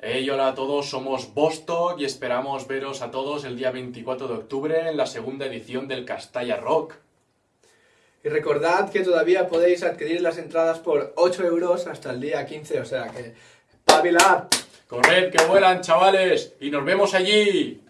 Hey, hola a todos, somos Bostock y esperamos veros a todos el día 24 de octubre en la segunda edición del Castalla Rock. Y recordad que todavía podéis adquirir las entradas por 8 euros hasta el día 15, o sea que... ¡Pabilad! ¡Corred, que vuelan, chavales! ¡Y nos vemos allí!